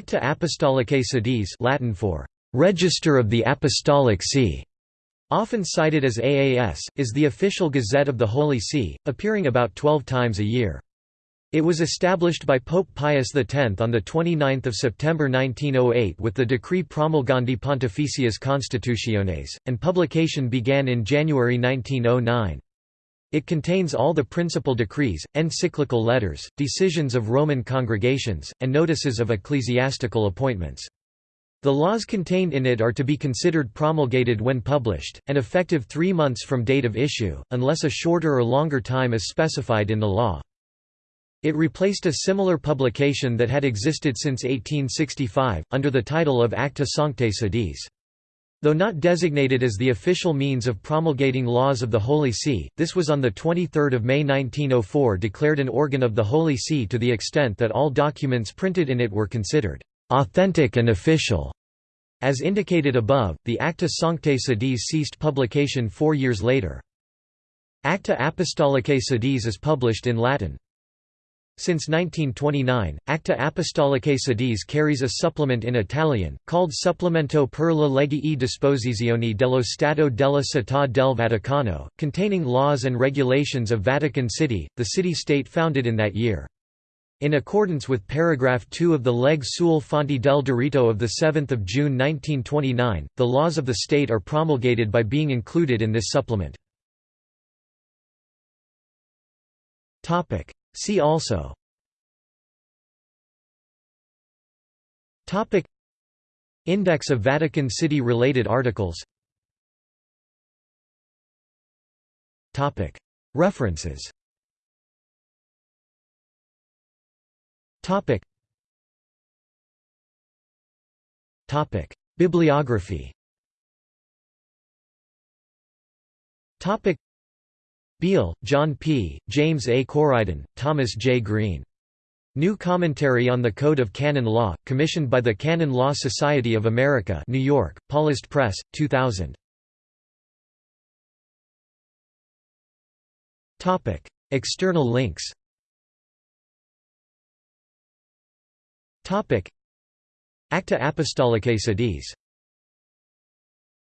Acta Apostolicae Sedis Latin for Register of the Apostolic See, often cited as AAS, is the official gazette of the Holy See, appearing about 12 times a year. It was established by Pope Pius X on 29 September 1908 with the Decree Promulgandi Pontificias Constitutiones, and publication began in January 1909. It contains all the principal decrees, encyclical letters, decisions of Roman congregations, and notices of ecclesiastical appointments. The laws contained in it are to be considered promulgated when published, and effective three months from date of issue, unless a shorter or longer time is specified in the law. It replaced a similar publication that had existed since 1865, under the title of Acta Sanctae Sedis. Though not designated as the official means of promulgating laws of the Holy See, this was on 23 May 1904 declared an organ of the Holy See to the extent that all documents printed in it were considered «authentic and official». As indicated above, the Acta Sanctae Sedis ceased publication four years later. Acta Apostolicae Sedis is published in Latin. Since 1929, Acta Apostolicae Sedis carries a supplement in Italian, called Supplemento per le leggi e disposizioni dello Stato della Città del Vaticano, containing laws and regulations of Vatican City, the city-state founded in that year. In accordance with paragraph 2 of the Legge sulle Fonti del Diritto of 7 June 1929, the laws of the state are promulgated by being included in this supplement. See also. Topic. Index of Vatican City related articles. Topic. References. Topic. Topic. Bibliography. Topic Beal, John P., James A. Coriden, Thomas J. Green. New Commentary on the Code of Canon Law, commissioned by the Canon Law Society of America New York, Paulist Press, 2000. External links Acta Apostolicae Sedis